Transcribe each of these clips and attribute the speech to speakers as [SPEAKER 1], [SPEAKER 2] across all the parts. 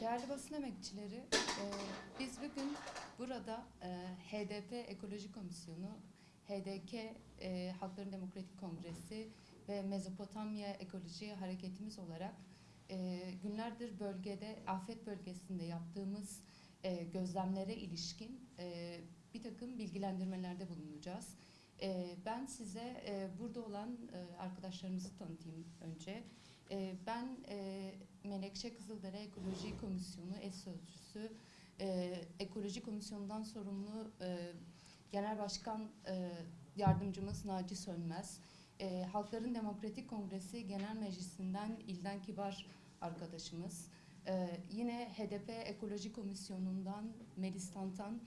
[SPEAKER 1] Değerli basın emekçileri, e, biz bugün burada e, HDP Ekoloji Komisyonu, HDK e, Halkların Demokratik Kongresi ve Mezopotamya Ekoloji Hareketimiz olarak e, günlerdir bölgede, afet bölgesinde yaptığımız e, gözlemlere ilişkin e, bir takım bilgilendirmelerde bulunacağız. E, ben size e, burada olan e, arkadaşlarımızı tanıtayım önce. E, ben e, Menekşe Kızıldere Ekoloji Komisyonu eş sözcüsü, e, Ekoloji Komisyonu'ndan sorumlu e, Genel Başkan e, Yardımcımız Naci Sönmez, e, Halkların Demokratik Kongresi Genel Meclisi'nden İlden Kibar arkadaşımız, e, yine HDP Ekoloji Komisyonu'ndan Melis Tantan,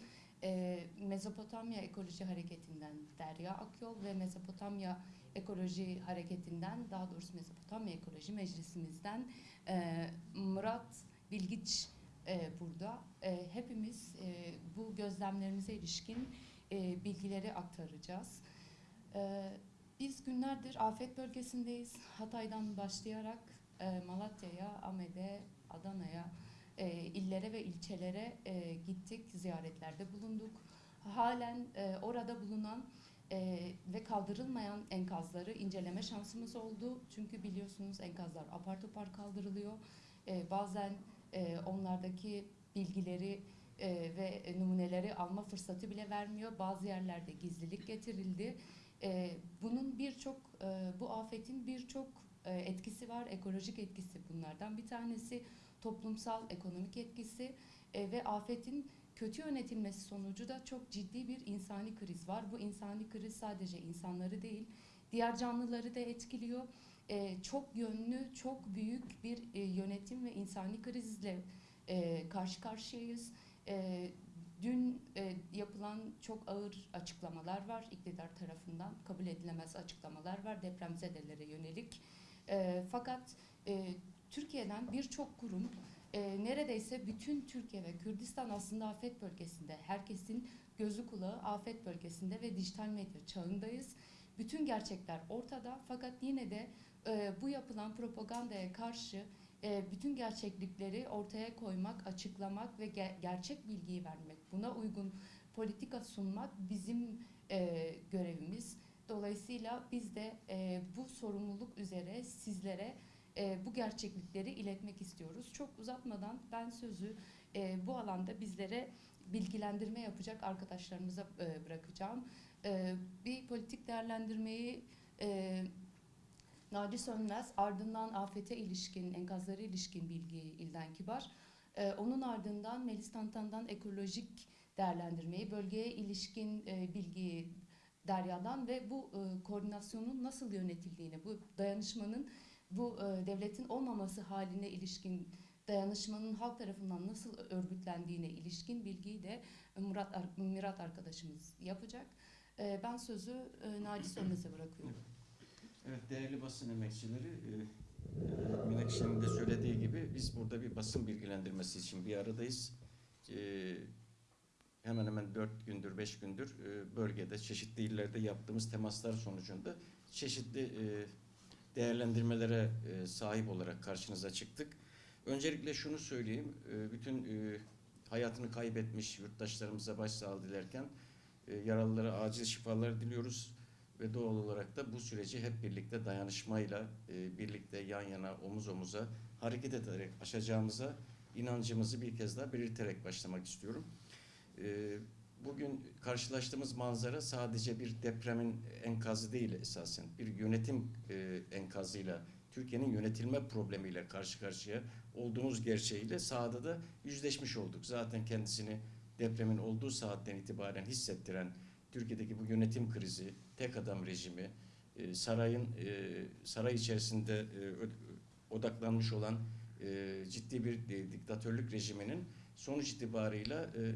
[SPEAKER 1] e, Mezopotamya Ekoloji Hareketi'nden Derya Akyol ve Mezopotamya Ekoloji Hareketi'nden, daha doğrusu Mezopotamya Ekoloji Meclisimizden e, Murat Bilgiç e, burada. E, hepimiz bu gözlemlerimize ilişkin bilgileri aktaracağız. Biz günlerdir afet bölgesindeyiz. Hatay'dan başlayarak e, Malatya'ya, Ahmet'e, Adana'ya, e, illere ve ilçelere e, gittik, ziyaretlerde bulunduk. Halen e, orada bulunan e, ve kaldırılmayan enkazları inceleme şansımız oldu. Çünkü biliyorsunuz enkazlar apar topar kaldırılıyor. E, bazen e, onlardaki bilgileri e, ve numuneleri alma fırsatı bile vermiyor. Bazı yerlerde gizlilik getirildi. E, bunun birçok, e, bu afetin birçok e, etkisi var. Ekolojik etkisi bunlardan bir tanesi. Toplumsal, ekonomik etkisi e, ve afetin kötü yönetilmesi sonucu da çok ciddi bir insani kriz var. Bu insani kriz sadece insanları değil, diğer canlıları da etkiliyor. Ee, çok yönlü, çok büyük bir e, yönetim ve insani krizle e, karşı karşıyayız. E, dün e, yapılan çok ağır açıklamalar var iktidar tarafından, kabul edilemez açıklamalar var depremzedelere yönelik. E, fakat e, Türkiye'den birçok kurum e, neredeyse bütün Türkiye ve Kürdistan aslında afet bölgesinde. Herkesin gözü kulağı afet bölgesinde ve dijital medya çağındayız. Bütün gerçekler ortada fakat yine de e, bu yapılan propagandaya karşı e, bütün gerçeklikleri ortaya koymak, açıklamak ve ge- gerçek bilgiyi vermek, buna uygun politika sunmak bizim e, görevimiz. Dolayısıyla biz de e, bu sorumluluk üzere sizlere e, bu gerçeklikleri iletmek istiyoruz. Çok uzatmadan ben sözü e, bu alanda bizlere bilgilendirme yapacak arkadaşlarımıza e, bırakacağım. E, bir politik değerlendirmeyi e, Naci Sönmez, ardından afete ilişkin, enkazlara ilişkin bilgi İlden Kibar, e, onun ardından Melis Tantan'dan ekolojik değerlendirmeyi, bölgeye ilişkin e, bilgiyi Derya'dan ve bu e, koordinasyonun nasıl yönetildiğini, bu dayanışmanın bu e, devletin olmaması haline ilişkin dayanışmanın halk tarafından nasıl örgütlendiğine ilişkin bilgiyi de Murat Ar- Mirat arkadaşımız yapacak. E, ben sözü e, Naci Sönmez'e bırakıyorum.
[SPEAKER 2] Evet değerli basın emekçileri, e, e, Menekşe'nin de söylediği gibi biz burada bir basın bilgilendirmesi için bir aradayız. E, hemen hemen dört gündür, beş gündür e, bölgede, çeşitli illerde yaptığımız temaslar sonucunda çeşitli e, değerlendirmelere e, sahip olarak karşınıza çıktık. Öncelikle şunu söyleyeyim, e, bütün e, hayatını kaybetmiş yurttaşlarımıza başsağlığı dilerken yaralılara acil şifalar diliyoruz ve doğal olarak da bu süreci hep birlikte dayanışmayla, birlikte yan yana, omuz omuza hareket ederek aşacağımıza inancımızı bir kez daha belirterek başlamak istiyorum. Bugün karşılaştığımız manzara sadece bir depremin enkazı değil esasen, bir yönetim e, enkazıyla, Türkiye'nin yönetilme problemiyle karşı karşıya olduğumuz gerçeğiyle sahada da yüzleşmiş olduk. Zaten kendisini depremin olduğu saatten itibaren hissettiren Türkiye'deki bu yönetim krizi, tek adam rejimi, e, sarayın e, saray içerisinde e, odaklanmış olan e, ciddi bir e, diktatörlük rejiminin sonuç itibarıyla e,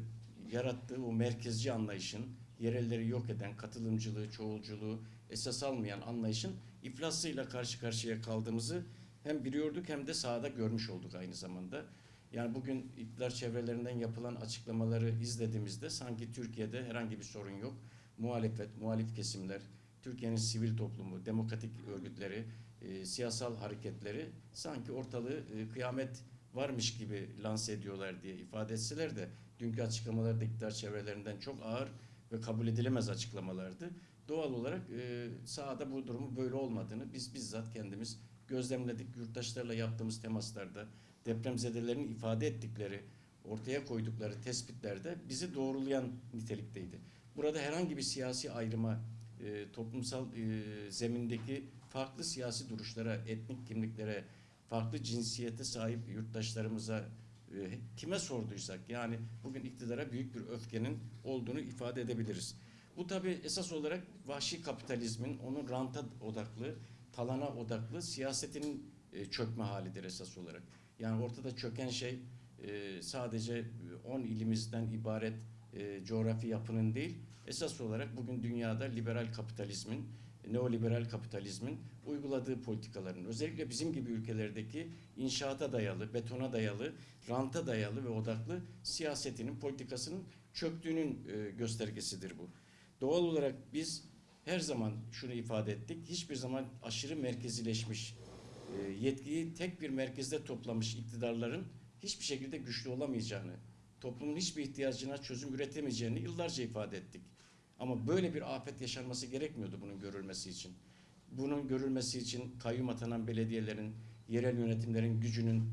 [SPEAKER 2] yarattığı o merkezci anlayışın, yerelleri yok eden katılımcılığı, çoğulculuğu esas almayan anlayışın iflasıyla karşı karşıya kaldığımızı hem biliyorduk hem de sahada görmüş olduk aynı zamanda. Yani bugün iktidar çevrelerinden yapılan açıklamaları izlediğimizde sanki Türkiye'de herhangi bir sorun yok. Muhalefet, muhalif kesimler, Türkiye'nin sivil toplumu, demokratik örgütleri, e, siyasal hareketleri sanki ortalığı e, kıyamet varmış gibi lanse ediyorlar diye ifade etseler de dünkü açıklamalar da iktidar çevrelerinden çok ağır ve kabul edilemez açıklamalardı. Doğal olarak e, sahada bu durumun böyle olmadığını biz bizzat kendimiz gözlemledik. Yurttaşlarla yaptığımız temaslarda depremzedelerin ifade ettikleri, ortaya koydukları tespitlerde bizi doğrulayan nitelikteydi. Burada herhangi bir siyasi ayrıma, e, toplumsal e, zemindeki farklı siyasi duruşlara, etnik kimliklere, farklı cinsiyete sahip yurttaşlarımıza e, kime sorduysak yani bugün iktidara büyük bir öfkenin olduğunu ifade edebiliriz. Bu tabi esas olarak vahşi kapitalizmin onun ranta odaklı, talana odaklı siyasetinin e, çökme halidir esas olarak. Yani ortada çöken şey e, sadece 10 ilimizden ibaret e, coğrafi yapının değil, esas olarak bugün dünyada liberal kapitalizmin, neoliberal kapitalizmin uyguladığı politikaların, özellikle bizim gibi ülkelerdeki inşaata dayalı, betona dayalı, ranta dayalı ve odaklı siyasetinin, politikasının çöktüğünün e, göstergesidir bu. Doğal olarak biz her zaman şunu ifade ettik, hiçbir zaman aşırı merkezileşmiş, e, yetkiyi tek bir merkezde toplamış iktidarların hiçbir şekilde güçlü olamayacağını, toplumun hiçbir ihtiyacına çözüm üretemeyeceğini yıllarca ifade ettik. Ama böyle bir afet yaşanması gerekmiyordu bunun görülmesi için. Bunun görülmesi için kayyum atanan belediyelerin, yerel yönetimlerin gücünün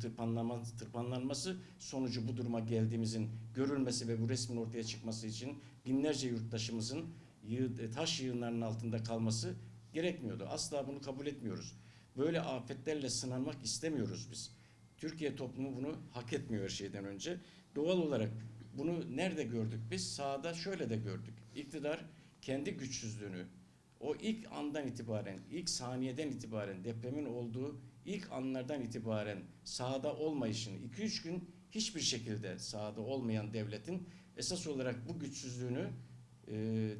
[SPEAKER 2] tırpanlanması, sonucu bu duruma geldiğimizin görülmesi ve bu resmin ortaya çıkması için binlerce yurttaşımızın yığ, taş yığınlarının altında kalması gerekmiyordu. Asla bunu kabul etmiyoruz. Böyle afetlerle sınanmak istemiyoruz biz. Türkiye toplumu bunu hak etmiyor her şeyden önce. Doğal olarak bunu nerede gördük biz? Sahada şöyle de gördük. İktidar kendi güçsüzlüğünü o ilk andan itibaren, ilk saniyeden itibaren depremin olduğu ilk anlardan itibaren sahada olmayışını 2-3 gün hiçbir şekilde sahada olmayan devletin esas olarak bu güçsüzlüğünü e,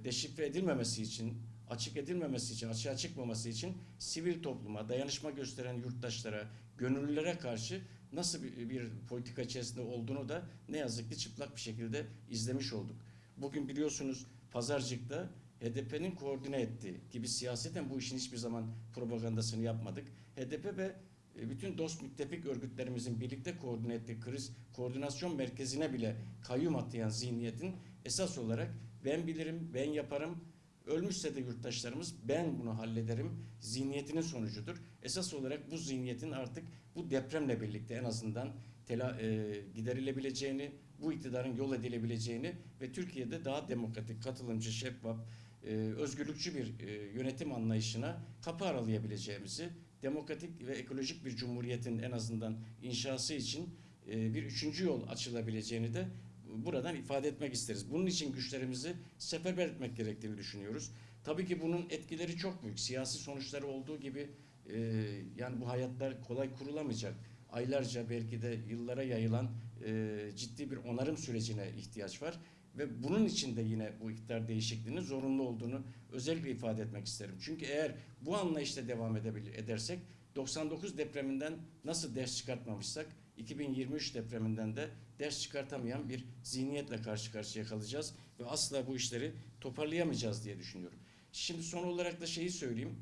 [SPEAKER 2] deşifre edilmemesi için, açık edilmemesi için, açığa çıkmaması için sivil topluma, dayanışma gösteren yurttaşlara, gönüllülere karşı nasıl bir, bir politika içerisinde olduğunu da ne yazık ki çıplak bir şekilde izlemiş olduk. Bugün biliyorsunuz Pazarcık'ta HDP'nin koordine ettiği gibi siyaseten bu işin hiçbir zaman propagandasını yapmadık. HDP ve e, bütün dost müttefik örgütlerimizin birlikte koordine ettiği kriz koordinasyon merkezine bile kayyum atayan zihniyetin esas olarak ben bilirim, ben yaparım, ölmüşse de yurttaşlarımız ben bunu hallederim zihniyetinin sonucudur. Esas olarak bu zihniyetin artık bu depremle birlikte en azından tela, e, giderilebileceğini, bu iktidarın yol edilebileceğini ve Türkiye'de daha demokratik, katılımcı, şeffaf, e, özgürlükçü bir e, yönetim anlayışına kapı aralayabileceğimizi, demokratik ve ekolojik bir cumhuriyetin en azından inşası için e, bir üçüncü yol açılabileceğini de buradan ifade etmek isteriz. Bunun için güçlerimizi seferber etmek gerektiğini düşünüyoruz. Tabii ki bunun etkileri çok büyük. Siyasi sonuçları olduğu gibi yani bu hayatlar kolay kurulamayacak. Aylarca belki de yıllara yayılan e, ciddi bir onarım sürecine ihtiyaç var. Ve bunun için de yine bu iktidar değişikliğinin zorunlu olduğunu özellikle ifade etmek isterim. Çünkü eğer bu anlayışla devam edebilir, edersek 99 depreminden nasıl ders çıkartmamışsak 2023 depreminden de ders çıkartamayan bir zihniyetle karşı karşıya kalacağız ve asla bu işleri toparlayamayacağız diye düşünüyorum. Şimdi son olarak da şeyi söyleyeyim.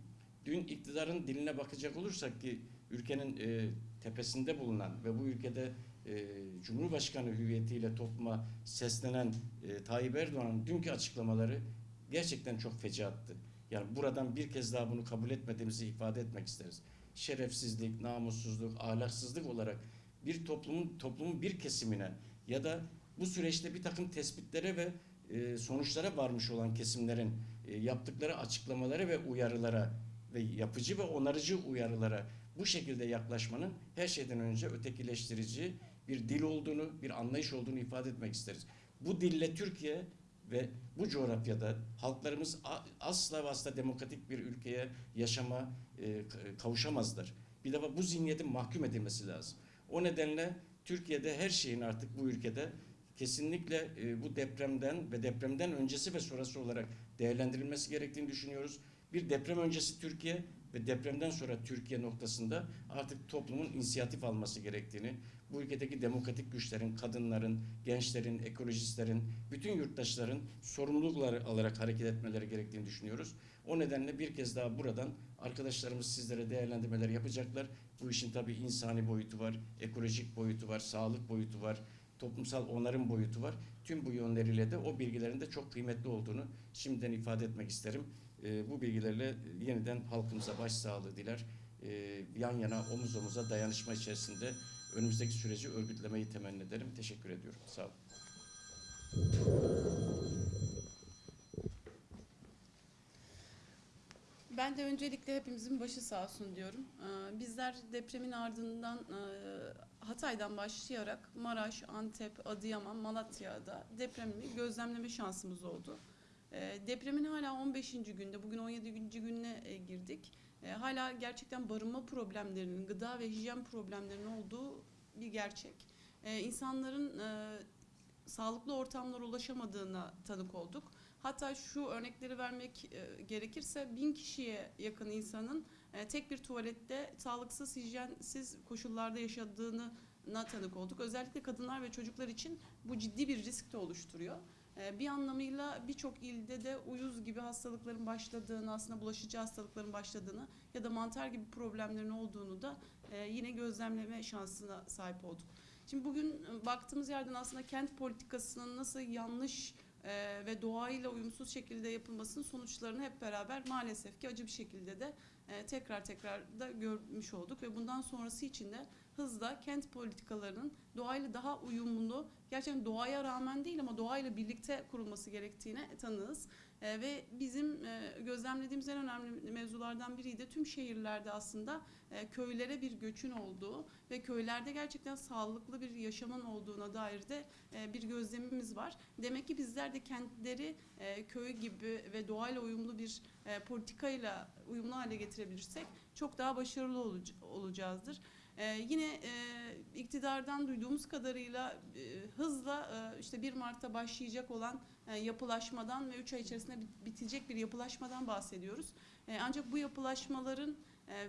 [SPEAKER 2] Dün iktidarın diline bakacak olursak ki ülkenin e, tepesinde bulunan ve bu ülkede e, Cumhurbaşkanı hüviyetiyle topluma seslenen e, Tayyip Erdoğan'ın dünkü açıklamaları gerçekten çok fecaattı. Yani buradan bir kez daha bunu kabul etmediğimizi ifade etmek isteriz. Şerefsizlik, namussuzluk, ahlaksızlık olarak bir toplumun toplumun bir kesimine ya da bu süreçte bir takım tespitlere ve e, sonuçlara varmış olan kesimlerin e, yaptıkları açıklamaları ve uyarılara ve yapıcı ve onarıcı uyarılara bu şekilde yaklaşmanın her şeyden önce ötekileştirici bir dil olduğunu, bir anlayış olduğunu ifade etmek isteriz. Bu dille Türkiye ve bu coğrafyada halklarımız asla ve asla demokratik bir ülkeye yaşama e, kavuşamazlar. Bir defa bu zihniyetin mahkum edilmesi lazım. O nedenle Türkiye'de her şeyin artık bu ülkede kesinlikle e, bu depremden ve depremden öncesi ve sonrası olarak değerlendirilmesi gerektiğini düşünüyoruz. Bir deprem öncesi Türkiye, ve depremden sonra Türkiye noktasında artık toplumun inisiyatif alması gerektiğini, bu ülkedeki demokratik güçlerin, kadınların, gençlerin, ekolojistlerin, bütün yurttaşların sorumlulukları alarak hareket etmeleri gerektiğini düşünüyoruz. O nedenle bir kez daha buradan arkadaşlarımız sizlere değerlendirmeler yapacaklar. Bu işin tabii insani boyutu var, ekolojik boyutu var, sağlık boyutu var, toplumsal onarım boyutu var. Tüm bu yönleriyle de o bilgilerin de çok kıymetli olduğunu şimdiden ifade etmek isterim. Ee, bu bilgilerle yeniden halkımıza başsağlığı diler. Ee, yan yana omuz omuza dayanışma içerisinde önümüzdeki süreci örgütlemeyi temenni ederim. Teşekkür ediyorum. Sağ olun.
[SPEAKER 3] Ben de öncelikle hepimizin başı sağ olsun diyorum. Ee, Bizler depremin ardından e, Hatay'dan başlayarak Maraş, Antep, Adıyaman, Malatya'da depremi gözlemleme şansımız oldu. Ee, Depremin hala 15. günde, bugün 17. gününe e, girdik. Ee, Hala gerçekten barınma problemlerinin, gıda ve hijyen problemlerinin olduğu bir gerçek. Ee, İnsanların e, sağlıklı ortamlara ulaşamadığına tanık olduk. Hatta şu örnekleri vermek e, gerekirse bin kişiye yakın insanın e, tek bir tuvalette sağlıksız, hijyensiz koşullarda yaşadığını tanık olduk. Özellikle kadınlar ve çocuklar için bu ciddi bir risk de oluşturuyor. E, bir anlamıyla birçok ilde de uyuz gibi hastalıkların başladığını, aslında bulaşıcı hastalıkların başladığını ya da mantar gibi problemlerin olduğunu da e, yine gözlemleme şansına sahip olduk. Şimdi bugün e, baktığımız yerden aslında kent politikasının nasıl yanlış e, ve doğayla uyumsuz şekilde yapılmasının sonuçlarını hep beraber maalesef ki acı bir şekilde de tekrar tekrar da görmüş olduk ve bundan sonrası için de hızla kent politikalarının doğayla daha uyumlu, gerçekten doğaya rağmen değil ama doğayla birlikte kurulması gerektiğine tanığız. E, ve bizim e, gözlemlediğimiz en önemli mevzulardan biri de tüm şehirlerde aslında e, köylere bir göçün olduğu ve köylerde gerçekten sağlıklı bir yaşamın olduğuna dair de e, bir gözlemimiz var. Demek ki bizler de kentleri e, köy gibi ve doğayla uyumlu bir e, politikayla uyumlu hale getirebilirsek çok daha başarılı olacağızdır. E, yine e, iktidardan duyduğumuz kadarıyla e, hızla e, işte 1 Mart'ta başlayacak olan e, yapılaşmadan ve 3 ay içerisinde bit- bitecek bir yapılaşmadan bahsediyoruz. E, ancak bu yapılaşmaların e,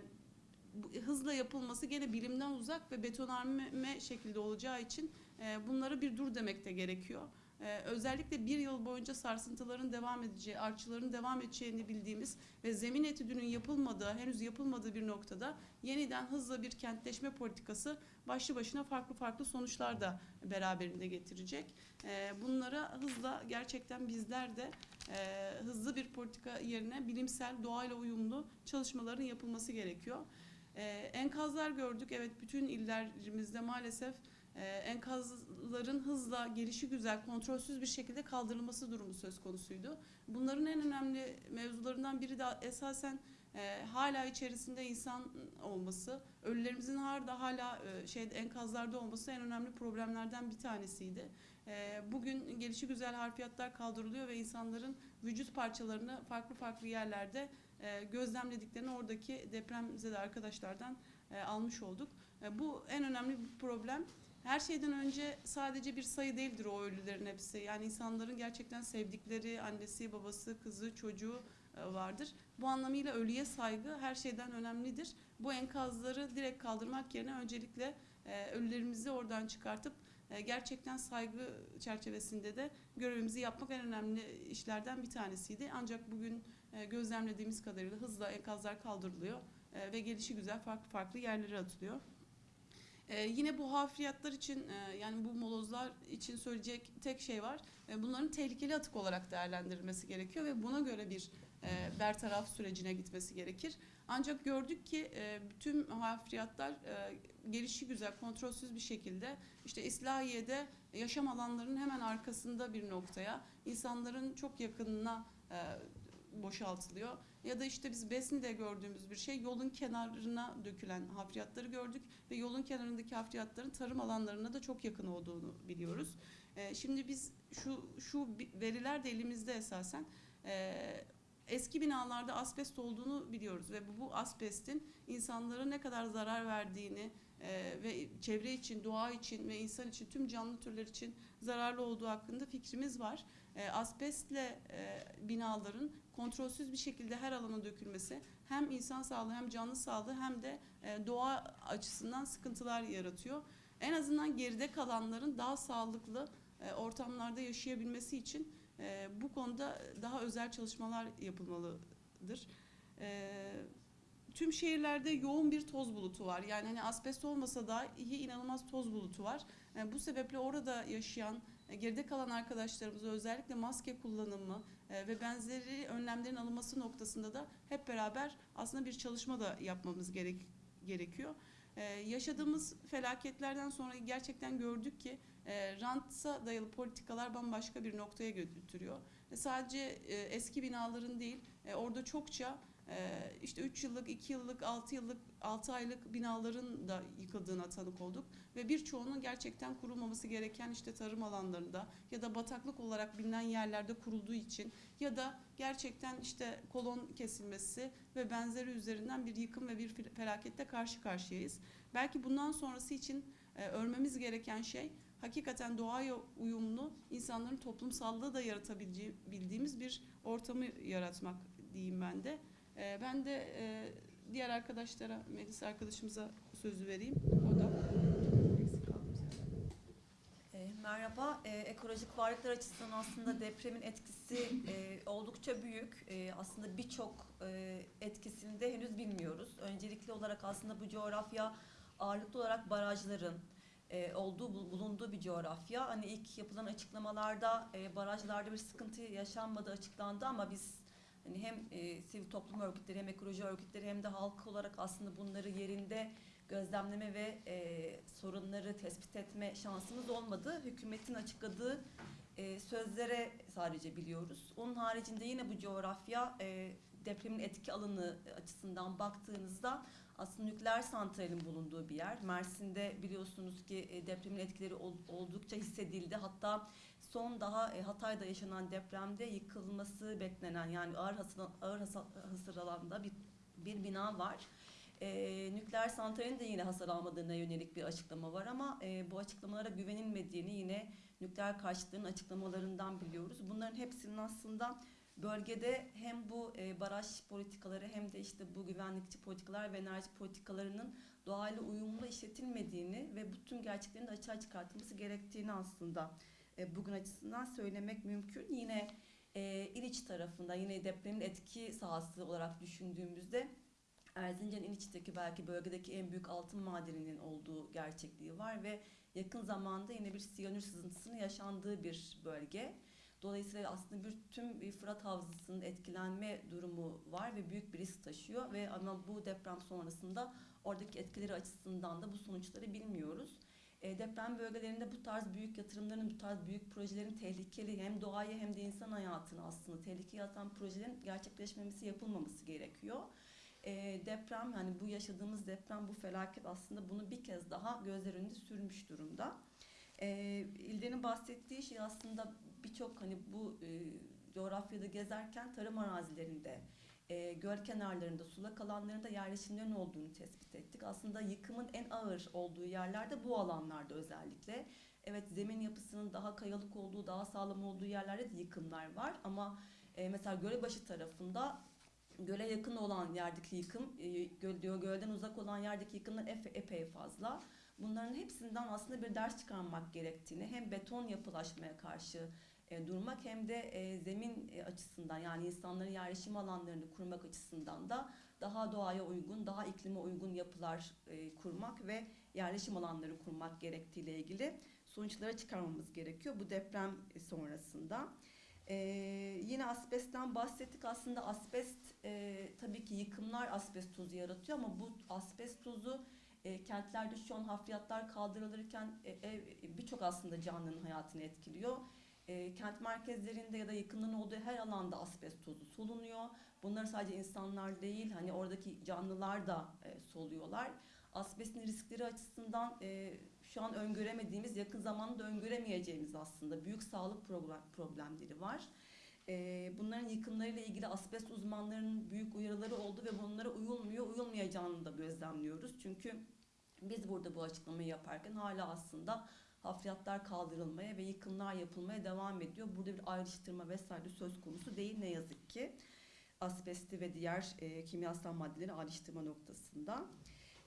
[SPEAKER 3] hızla yapılması gene bilimden uzak ve betonarme şekilde olacağı için e, bunlara bir dur demek de gerekiyor. E, özellikle bir yıl boyunca sarsıntıların devam edeceği, artçıların devam edeceğini bildiğimiz ve zemin etüdünün yapılmadığı, henüz yapılmadığı bir noktada yeniden hızla bir kentleşme politikası başlı başına farklı farklı sonuçlar da beraberinde getirecek. E, bunlara hızla gerçekten bizler de e, hızlı bir politika yerine bilimsel, doğayla uyumlu çalışmaların yapılması gerekiyor. Ee, enkazlar gördük. Evet bütün illerimizde maalesef e, enkazların hızla gelişi güzel, kontrolsüz bir şekilde kaldırılması durumu söz konusuydu. Bunların en önemli mevzularından biri de esasen e, hala içerisinde insan olması, ölülerimizin hala hala şey enkazlarda olması en önemli problemlerden bir tanesiydi. E, bugün gelişi güzel harfiyatlar kaldırılıyor ve insanların vücut parçalarını farklı farklı yerlerde gözlemlediklerini oradaki depremzede arkadaşlardan almış olduk. Bu en önemli bir problem. Her şeyden önce sadece bir sayı değildir o ölülerin hepsi. Yani insanların gerçekten sevdikleri annesi, babası, kızı, çocuğu e, vardır. Bu anlamıyla ölüye saygı her şeyden önemlidir. Bu enkazları direkt kaldırmak yerine öncelikle e, ölülerimizi oradan çıkartıp e, gerçekten saygı çerçevesinde de görevimizi yapmak en önemli işlerden bir tanesiydi. Ancak bugün gözlemlediğimiz kadarıyla hızla enkazlar kaldırılıyor ve gelişi güzel farklı farklı yerlere atılıyor. E, yine bu hafriyatlar için e, yani bu molozlar için söyleyecek tek şey var. E, bunların tehlikeli atık olarak değerlendirilmesi gerekiyor ve buna göre bir e, bertaraf sürecine gitmesi gerekir. Ancak gördük ki e, tüm hafriyatlar e, gelişi güzel, kontrolsüz bir şekilde işte İslahiye'de yaşam alanlarının hemen arkasında bir noktaya, insanların çok yakınına e, boşaltılıyor. Ya da işte biz Besni'de gördüğümüz bir şey yolun kenarına dökülen hafriyatları gördük ve yolun kenarındaki hafriyatların tarım alanlarına da çok yakın olduğunu biliyoruz. E, şimdi biz şu şu veriler de elimizde esasen e, eski binalarda asbest olduğunu biliyoruz ve bu, bu asbestin insanlara ne kadar zarar verdiğini e, ve çevre için, doğa için ve insan için tüm canlı türler için zararlı olduğu hakkında fikrimiz var. E, asbestle e, binaların kontrolsüz bir şekilde her alana dökülmesi hem insan sağlığı hem canlı sağlığı hem de e, doğa açısından sıkıntılar yaratıyor. En azından geride kalanların daha sağlıklı e, ortamlarda yaşayabilmesi için e, bu konuda daha özel çalışmalar yapılmalıdır. E, tüm şehirlerde yoğun bir toz bulutu var. Yani hani asbest olmasa da iyi inanılmaz toz bulutu var. E, bu sebeple orada yaşayan geride kalan arkadaşlarımıza özellikle maske kullanımı e, ve benzeri önlemlerin alınması noktasında da hep beraber aslında bir çalışma da yapmamız gerek gerekiyor. E, yaşadığımız felaketlerden sonra gerçekten gördük ki e, ranta dayalı politikalar bambaşka bir noktaya götürüyor. E, sadece e, eski binaların değil, e, orada çokça e, işte 3 yıllık, 2 yıllık, 6 yıllık, 6 aylık binaların da yıkıldığına tanık olduk. Ve birçoğunun gerçekten kurulmaması gereken işte tarım alanlarında ya da bataklık olarak bilinen yerlerde kurulduğu için ya da gerçekten işte kolon kesilmesi ve benzeri üzerinden bir yıkım ve bir felakette karşı karşıyayız. Belki bundan sonrası için e, örmemiz gereken şey hakikaten doğaya uyumlu insanların toplumsallığı da yaratabileceği bildiğimiz bir ortamı yaratmak diyeyim ben de. E, ben de e, diğer arkadaşlara, Melis arkadaşımıza sözü vereyim. O da eksik kaldım.
[SPEAKER 4] E, merhaba. E, ekolojik varlıklar açısından aslında depremin etkisi e, oldukça büyük. E, aslında birçok e, etkisini de henüz bilmiyoruz. Öncelikli olarak aslında bu coğrafya ağırlıklı olarak barajların e, olduğu bul- bulunduğu bir coğrafya. Hani ilk yapılan açıklamalarda e, barajlarda bir sıkıntı yaşanmadığı açıklandı ama biz hani hem e, sivil toplum örgütleri hem ekoloji örgütleri hem de halk olarak aslında bunları yerinde gözlemleme ve e, sorunları tespit etme şansımız olmadı. Hükümetin açıkladığı e, sözlere sadece biliyoruz. Onun haricinde yine bu coğrafya e, depremin etki alanı açısından baktığınızda aslında nükleer santralin bulunduğu bir yer. Mersin'de biliyorsunuz ki e, depremin etkileri ol- oldukça hissedildi. Hatta son daha e, Hatay'da yaşanan depremde yıkılması beklenen yani ağır hasar, ağır hasar, alanda bir, bir bina var. E, nükleer santralin de yine hasar almadığına yönelik bir açıklama var ama e, bu açıklamalara güvenilmediğini yine nükleer karşıtların açıklamalarından biliyoruz. Bunların hepsinin aslında bölgede hem bu e, baraj politikaları hem de işte bu güvenlikçi politikalar ve enerji politikalarının doğayla uyumlu işletilmediğini ve bu tüm gerçeklerin de açığa çıkartılması gerektiğini aslında e, bugün açısından söylemek mümkün. Yine e, İliç tarafında yine depremin etki sahası olarak düşündüğümüzde Erzincan İliç'teki belki bölgedeki en büyük altın madeninin olduğu gerçekliği var ve yakın zamanda yine bir siyanür sızıntısının yaşandığı bir bölge. Dolayısıyla aslında bir tüm Fırat Havzası'nın etkilenme durumu var ve büyük bir risk taşıyor ve ama bu deprem sonrasında oradaki etkileri açısından da bu sonuçları bilmiyoruz. E, deprem bölgelerinde bu tarz büyük yatırımların, bu tarz büyük projelerin tehlikeli hem doğayı hem de insan hayatını aslında tehlikeye atan projelerin gerçekleşmemesi, yapılmaması gerekiyor. E, deprem yani bu yaşadığımız deprem, bu felaket aslında bunu bir kez daha gözler önünde sürmüş durumda. E, İlden'in bahsettiği şey aslında birçok hani bu e, coğrafyada gezerken tarım arazilerinde, e, göl kenarlarında, sulak alanlarında yerleşimlerin olduğunu tespit ettik. Aslında yıkımın en ağır olduğu yerlerde bu alanlarda özellikle. Evet zemin yapısının daha kayalık olduğu, daha sağlam olduğu yerlerde de yıkımlar var ama e, mesela Gölebaşı tarafında göle yakın olan yerdeki yıkım, e, göl, diyor, gölden uzak olan yerdeki yıkımlar efe, epey fazla. Bunların hepsinden aslında bir ders çıkarmak gerektiğini hem beton yapılaşmaya karşı e, durmak hem de e, zemin e, açısından yani insanların yerleşim alanlarını kurmak açısından da daha doğaya uygun, daha iklime uygun yapılar kurmak ve yerleşim alanları kurmak gerektiğiyle ilgili sonuçlara çıkarmamız gerekiyor bu deprem sonrasında. Yine asbestten bahsettik. Aslında asbest tabii ki yıkımlar asbest tozu yaratıyor ama bu asbest tozu kentlerde şu an hafriyatlar kaldırılırken birçok aslında canlının hayatını etkiliyor. E, kent merkezlerinde ya da yakınların olduğu her alanda asbest tozu solunuyor. Bunları sadece insanlar değil, hani oradaki canlılar da e, soluyorlar. Asbestin riskleri açısından e, şu an öngöremediğimiz, yakın zamanda öngöremeyeceğimiz aslında büyük sağlık problem, problemleri var. E, bunların yıkımlarıyla ilgili asbest uzmanlarının büyük uyarıları oldu ve bunlara uyulmuyor, uyulmayacağını da gözlemliyoruz. Çünkü biz burada bu açıklamayı yaparken hala aslında hafriyatlar kaldırılmaya ve yıkımlar yapılmaya devam ediyor. Burada bir ayrıştırma vesaire söz konusu değil ne yazık ki. Asbesti ve diğer e, kimyasal maddeleri ayrıştırma noktasında.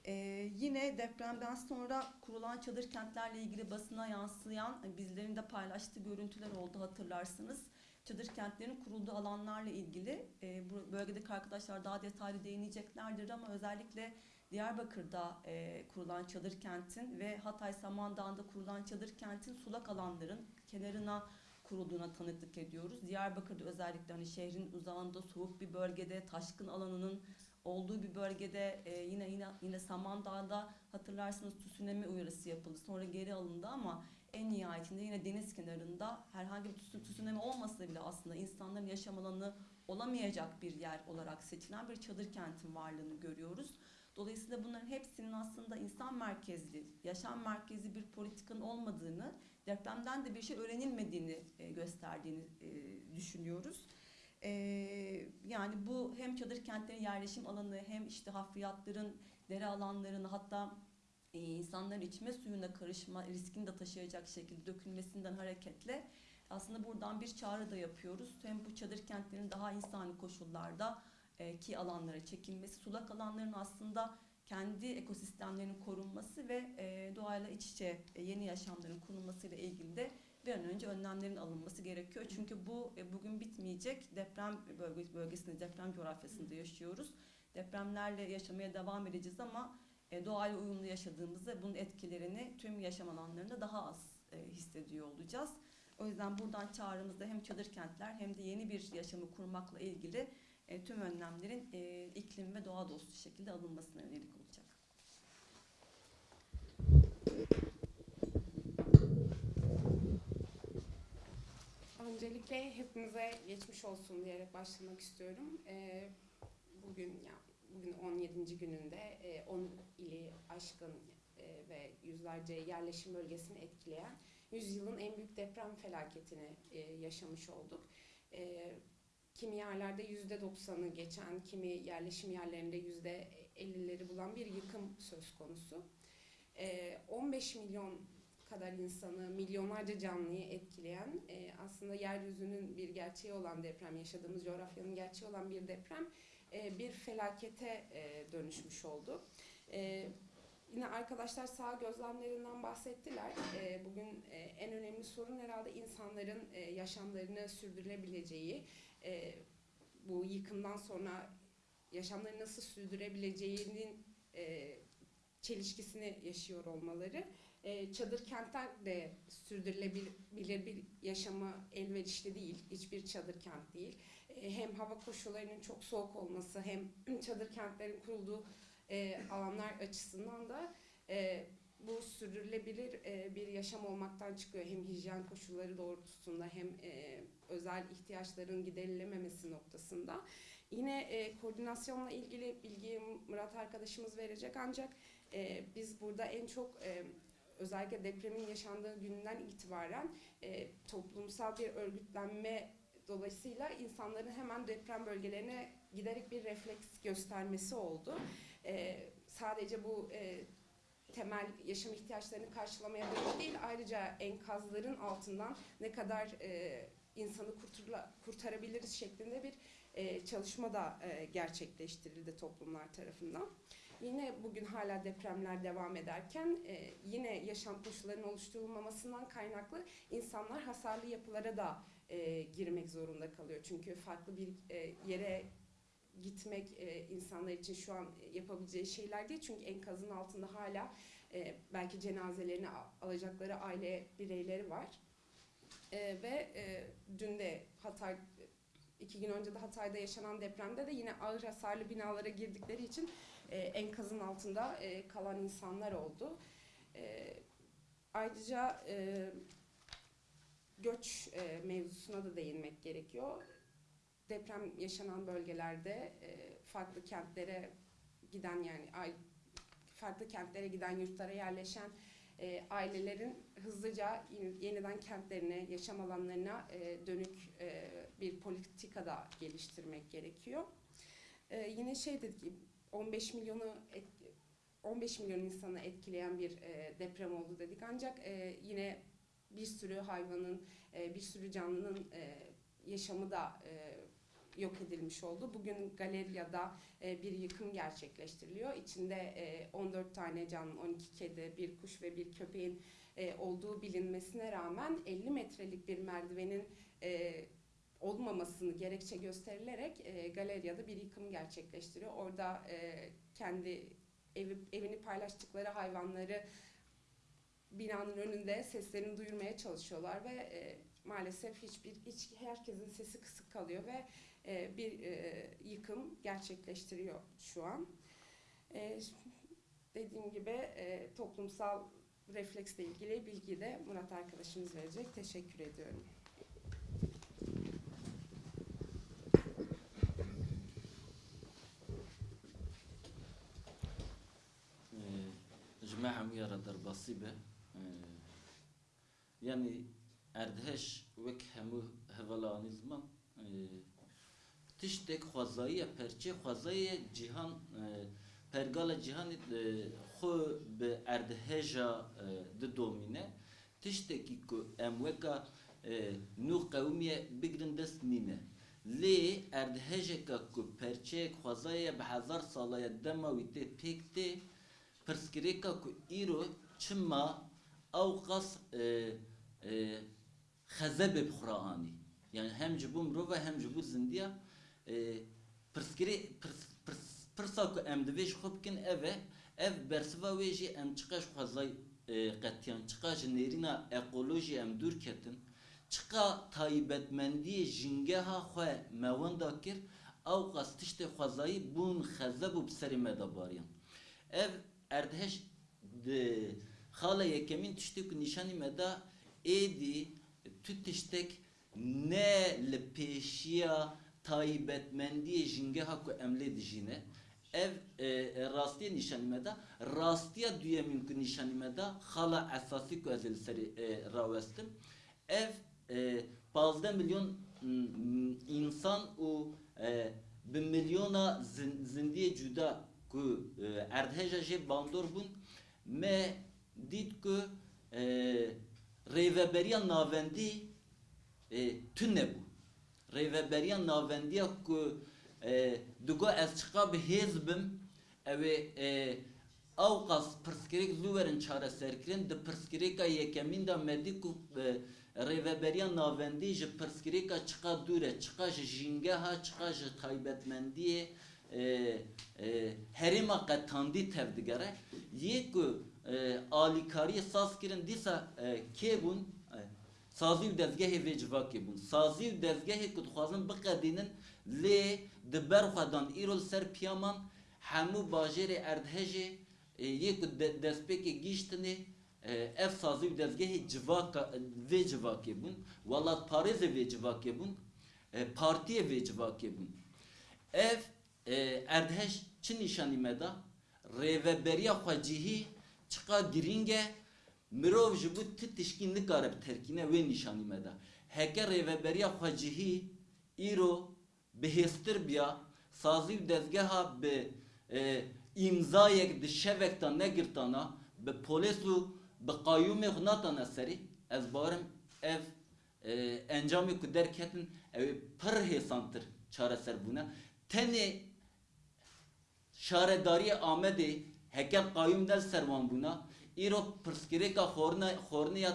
[SPEAKER 4] E, yine depremden sonra kurulan çadır kentlerle ilgili basına yansıyan e, bizlerin de paylaştığı görüntüler oldu hatırlarsınız. Çadır kentlerin kurulduğu alanlarla ilgili e, bölgedeki arkadaşlar daha detaylı değineceklerdir ama özellikle Diyarbakır'da e, kurulan çadır kentin ve Hatay Samandağ'da kurulan çadır kentin sulak alanların kenarına kurulduğuna tanıklık ediyoruz. Diyarbakır'da özellikle hani şehrin uzağında soğuk bir bölgede taşkın alanının olduğu bir bölgede e, yine yine yine Samandağ'da hatırlarsınız tsunami uyarısı yapıldı. Sonra geri alındı ama en nihayetinde yine deniz kenarında herhangi bir tsun- tsunami olmasa bile aslında insanların yaşam alanı olamayacak bir yer olarak seçilen bir çadır kentin varlığını görüyoruz. Dolayısıyla bunların hepsinin aslında insan merkezli, yaşam merkezli bir politikanın olmadığını, depremden de bir şey öğrenilmediğini e, gösterdiğini e, düşünüyoruz. E, yani bu hem çadır kentlerin yerleşim alanı hem işte hafriyatların dere alanlarını hatta e, insanların içme suyuna karışma riskini de taşıyacak şekilde dökülmesinden hareketle aslında buradan bir çağrı da yapıyoruz. Hem bu çadır kentlerin daha insani koşullarda ki alanlara çekilmesi, sulak alanların aslında kendi ekosistemlerinin korunması ve e, doğayla iç içe e, yeni yaşamların kurulmasıyla ilgili de bir an önce önlemlerin alınması gerekiyor. Çünkü bu e, bugün bitmeyecek deprem bölge, bölgesinde, deprem coğrafyasında yaşıyoruz. Depremlerle yaşamaya devam edeceğiz ama e, doğayla uyumlu yaşadığımızda bunun etkilerini tüm yaşam alanlarında daha az e, hissediyor olacağız. O yüzden buradan çağrımızda hem çadır kentler hem de yeni bir yaşamı kurmakla ilgili e, tüm önlemlerin e, iklim ve doğa dostu şekilde alınmasına yönelik olacak.
[SPEAKER 5] Öncelikle hepimize geçmiş olsun diyerek başlamak istiyorum. Ee, bugün ya bugün 17. gününde e, 10 ili aşkın e, ve yüzlerce yerleşim bölgesini etkileyen yüzyılın en büyük deprem felaketini e, yaşamış olduk. Kimi yerlerde yüzde doksanı geçen, kimi yerleşim yerlerinde yüzde 50'leri bulan bir yıkım söz konusu. E, 15 milyon kadar insanı, milyonlarca canlıyı etkileyen e, aslında yeryüzünün bir gerçeği olan deprem, yaşadığımız coğrafyanın gerçeği olan bir deprem e, bir felakete e, dönüşmüş oldu. Yine arkadaşlar sağ gözlemlerinden bahsettiler. E, bugün e, en önemli sorun herhalde insanların e, yaşamlarını sürdürülebileceği, e, bu yıkımdan sonra yaşamlarını nasıl sürdürebileceğinin çelişkisini yaşıyor olmaları çadır kentler de sürdürülebilir bir yaşama elverişli değil. Hiçbir çadır kent değil. Hem hava koşullarının çok soğuk olması hem çadır kentlerin kurulduğu e, alanlar açısından da e, bu sürdürülebilir e, bir yaşam olmaktan çıkıyor. Hem hijyen koşulları doğrultusunda hem e, özel ihtiyaçların giderilememesi noktasında. Yine e, koordinasyonla ilgili bilgiyi Murat arkadaşımız verecek ancak e, biz burada en çok e, özellikle depremin yaşandığı günden itibaren e, toplumsal bir örgütlenme dolayısıyla insanların hemen deprem bölgelerine giderek bir refleks göstermesi oldu. E, sadece bu e, temel yaşam ihtiyaçlarını karşılamaya dönük değil, ayrıca enkazların altından ne kadar e, insanı kurtarla, kurtarabiliriz şeklinde bir e, çalışma da e, gerçekleştirildi toplumlar tarafından. Yine bugün hala depremler devam ederken e, yine yaşam koşullarının oluşturulmamasından kaynaklı insanlar hasarlı yapılara da e, girmek zorunda kalıyor. Çünkü farklı bir e, yere gitmek e, insanlar için şu an yapabileceği şeyler değil. Çünkü enkazın altında hala e, belki cenazelerini alacakları aile bireyleri var. E, ve e, dün de Hatay iki gün önce de Hatay'da yaşanan depremde de yine ağır hasarlı binalara girdikleri için e, enkazın altında e, kalan insanlar oldu. E, ayrıca e, göç e, mevzusuna da değinmek gerekiyor. Deprem yaşanan bölgelerde e, farklı kentlere giden yani ay, farklı kentlere giden yurtlara yerleşen e, ailelerin hızlıca yeni- yeniden kentlerine, yaşam alanlarına e, dönük e, bir politika da geliştirmek gerekiyor. E, yine şey dedik, 15 milyonu et- 15 milyon insanı etkileyen bir e, deprem oldu dedik. Ancak e, yine bir sürü hayvanın, e, bir sürü canlının e, yaşamı da e, yok edilmiş oldu. Bugün Galerya'da e, bir yıkım gerçekleştiriliyor. İçinde e, 14 tane canlı, 12 kedi, bir kuş ve bir köpeğin e, olduğu bilinmesine rağmen 50 metrelik bir merdivenin e, olmamasını gerekçe gösterilerek e, Galerya'da bir yıkım gerçekleştiriyor. Orada e, kendi evi, evini paylaştıkları hayvanları binanın önünde seslerini duyurmaya çalışıyorlar ve e, maalesef hiçbir hiç herkesin sesi kısık kalıyor ve e, bir e, yıkım gerçekleştiriyor şu an. E, dediğim gibi e, toplumsal refleksle ilgili bilgi de Murat arkadaşımız verecek. Teşekkür ediyorum.
[SPEAKER 6] جماعة ميارا در بصيبة يعني اردهش وك همو هولاني زمان تشتك خوازایی پرچه خوازایی جهان پرگال جهان خو به اردهجا د دومینه تشتکی که اموکا نو قومیه بگرن دست نینه لی اردهجا که پرچه خوازایی به هزار ساله دماویته پیکته پرسکریکا کو ایرو چما او قص خزب بخرانی yani hem cibu mro ve hem cibu zindiya pırskiri pırsa ku em divêj xwe bikin ev e ev bersiva wê jî em çiqa ji xwezay qetiyan çiqa ji nêrîna ekolojî em dûr ketin çiqa taybetmendiyê jingeha xwe me wenda kir ew qas tiştê xwezayî bûn xezeb û bi serê me de bariyan ev erdheş de xala yekemîn tiştê ku nîşanî me da êdî tu tiştek ne li pêşiya taybetmendiyê jingeha ku em lê dijîne ev e, rastiye nîşanî me da rastiya duyemîn ku nîşanî me da xala esasî ku ez ê li serê e, rawestim ev e, 15 milyon mm, insan û e, bi milyona zin, zindiyê cuda ku e, erdheja jê bandor bûn. Me dît ku e, rêveberiya navendî e, tune nebû rêveberiya navendiya ku e, digo ez çiqa bi hêz bim ew e, ew qas pirsgirêk zû werin çareserkirin di pirsgirêka yekemîn de medî ku e, rêveberiya navendî ji pirsgirêka çiqa dûr e çiqa ji jîngeha çiqa ji taybetmendiyê herêma qetandî tev digere. Yê ku alîkariyê saz kirin dîsa kê bûn û dezgehê ku dixwazin biqedînin lê di ber xwe dan îro li ser piyaman hemû bajêrê erdhejê e, yê ku de- destpêkê gîştinê e, ev sazî û dezgehê civaka vê civakê bûn. Welat parêzê vê civakê bûn e, partiyê vê civakê bûn. Ev e, erdheş çi nîşanî me da? Rêveberiya xwe cihî çiqa girîng e mirov ji bo ti tişkî nikare bi terkîne wê nîşanî me da heke rêveberiya xwe cihî îro bihêstir biya sazî û dezgeha bi e, îmzayek di şevek ta negirtana bi polis û bi qayûmê xwe natane serî ez barim ev e, encamê ku derketin ew ê pir hêsantir çareserbûne tenê şaredariye Amedê heke qayûm del servan bûna îro pirsgirêka xorne xorniya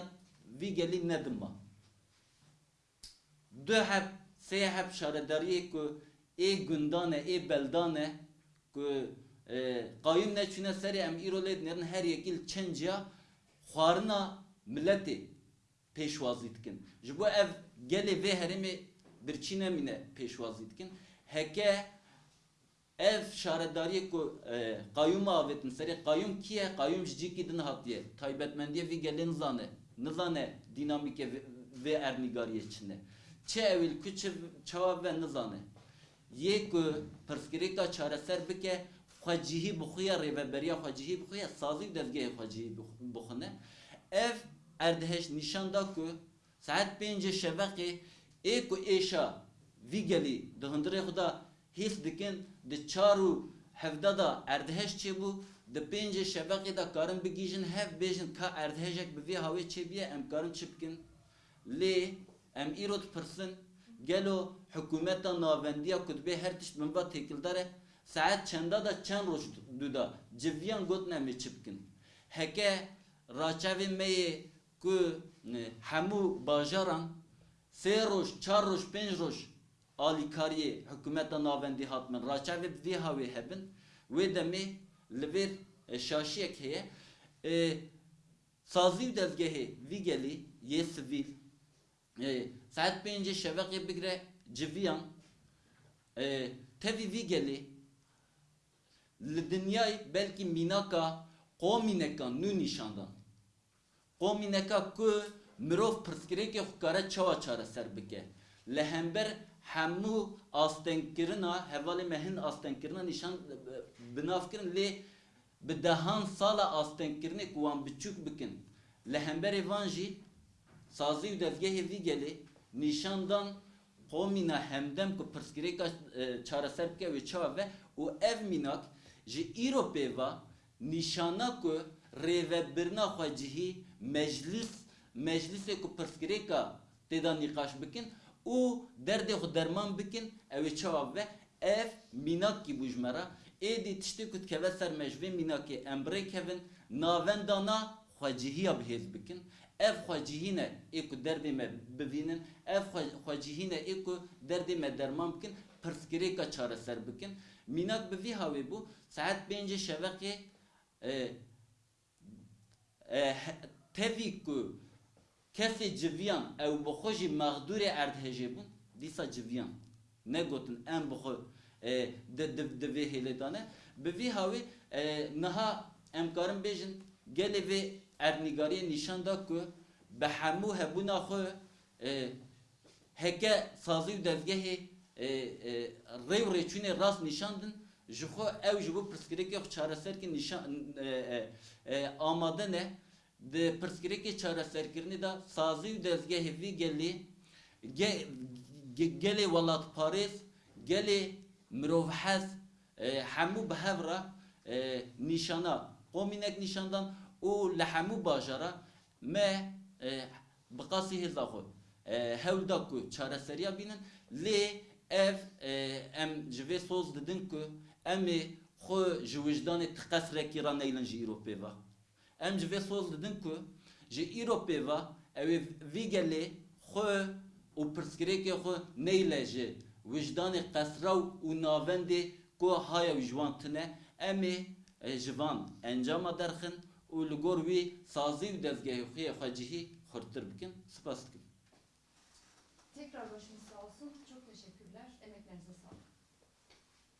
[SPEAKER 6] vî gelî nedima du heb sê heb şaredariyê ku e beldan e ku e, qayûm neçûne serê em îro lê dinêrin her yekî li çenciya xwarina milletê pêşwazî dikin ji ev gelê vê herêmê birçî nemîne pêşwazî dikin heke ev şaredariyê ku e, qayyûma avêtin serê qayyûm kî ye qayyûm ji cîkî din hatiye taybetmendiye vî gelê nizane nizane vê ernîgariyê çine çi ewîl ku çi çawa ve nizane yê ku pirsgirêka çareser bike xwe cihî bixuya rêveberiya xwe cihî bixuya sazî û dezgehê xwe cihî bix- bixune ev erdheş nîşan da ku saet pêncê şeveqê ê ku êşa vî gelî di hundirê hîs dikin di çar û hevda da erdheş çêbû د پنج شبقه دا کارن بگیجن هف بیجن کا اردهجک به وی هاوی چه بیه ام کارن چپکن لی ام ایروت پرسن گلو حکومتا ناوندیا کتبه هر تشت من با تکل داره ساعت چندا دا چند روش دودا جویان گوت نمی چپکن هکه راچاوی می که همو باجاران سه روش چار روش پنج روش آلیکاری ali kariye hükümeta navendi hatmen raçavi vi havi hebin. Ve demi livir e, şaşiyek heye. E, saziv dezgehi vi geli ye sivil e, saat beyince şevaki bigre civiyan. E, tevi vi geli li dünyayı belki minaka qomineka nu nişandan qomineka ku mirov pirskireke xukara çava çare serbike lehember hemu astenkirina hevali mehin astenkirina nişan e, binafkirin li bi dehan sala astenkirine kuvan biçuk bikin. Lehember evanji sazı üdevgehi vi geli nişandan komina hemdem ku pirskireka e, çareserke ve çave u ev minak ji iropeva nişana ku revebirna xwacihi meclis meclise ku pirskireka teda nikaş bikin û derdê xwe derman bikin ew ê çawa ve ev mînakî bû ji me re êdî tiştê ku dikeve ser me ji vê mînakê em birê kevin navendana xwecihîya bihêz bikin. Ev xwecihîne ê ku derdê me bivînin ev xwecihîne ê ku derdê me derman bikin pirsgirêka çareser bikin. Minak bi vî havê bû کسی جویان او بخوشی مغدور اردهجه بون دیسا جویان نگوتن ام بخو دوی هیلتانه به وی هاوی نها امکارم بیجن گلی وی ارنگاری نشان دا که به همو هبونا خو هکه سازی و دزگه ری و ریچون راست نشاندن جخو او جبو پرسکری که چاره سر که نشان آماده نه د پرسکریکی چاره سرکرنی دا سازی و دزگه وی گلی گلی ولات پاریس گلی مرو حس همو به هورا نشانا قومینک نشاندان او لحمو باجارا ما بقاسی هزا خو هولدا کو چاره سریا بینن لی اف ام جوی سوز ددن کو ام خو جوجدان تقصر کی رانیلن جیروپیوا em ji vê soz didin ku em ê xwe ji wijdanê tiqesrekî ra neylin ji îropê ve em ji vê soz didin ku ji îropê ve ew ê vî gelê xwe û pirsgirêkê xwe neyle ji. Wijdanê qesraw û navendê ku haya wî ji wan tune em ê e, ji van encama derxin û li gor wî sazî û dezgehê xwe yê xwe cihî xurtir bikin spas dikim
[SPEAKER 7] Tekrar başınızı